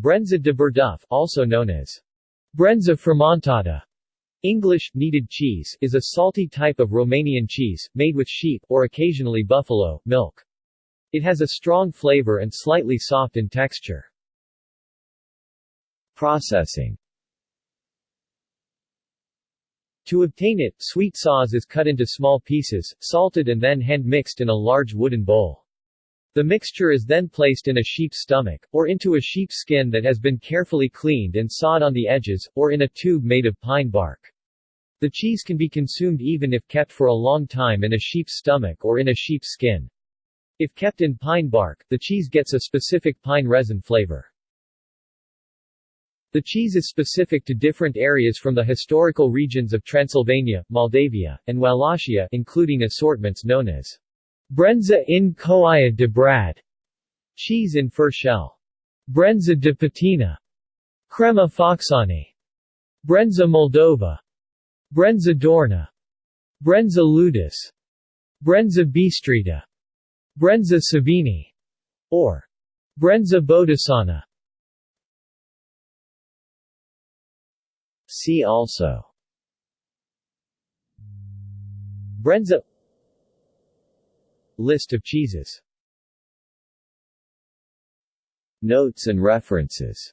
Brenza de Burduf, also known as Brenza fermentada, English, kneaded cheese, is a salty type of Romanian cheese, made with sheep, or occasionally buffalo, milk. It has a strong flavor and slightly soft in texture. Processing To obtain it, sweet sauce is cut into small pieces, salted and then hand-mixed in a large wooden bowl. The mixture is then placed in a sheep's stomach, or into a sheep's skin that has been carefully cleaned and sawed on the edges, or in a tube made of pine bark. The cheese can be consumed even if kept for a long time in a sheep's stomach or in a sheep's skin. If kept in pine bark, the cheese gets a specific pine resin flavor. The cheese is specific to different areas from the historical regions of Transylvania, Moldavia, and Wallachia including assortments known as Brenza in Coaia de Brad, cheese in furshell. Brenza de Patina, Crema Focșani, Brenza Moldova, Brenza Dorna, Brenza Ludus, Brenza Bistrita, Brenza Savini, or Brenza Bodisana. See also. Brenza List of cheeses. Notes and references